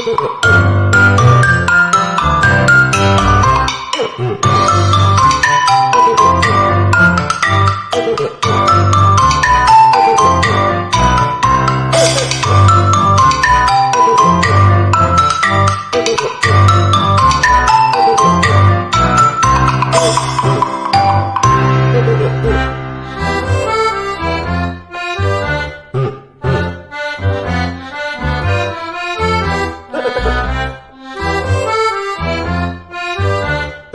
うん。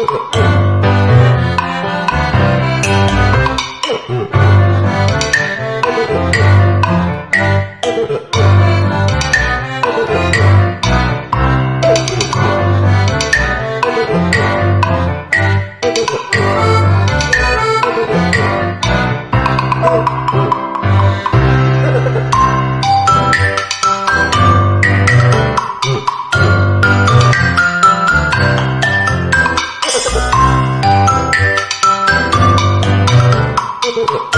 Thank you. Mm-hmm.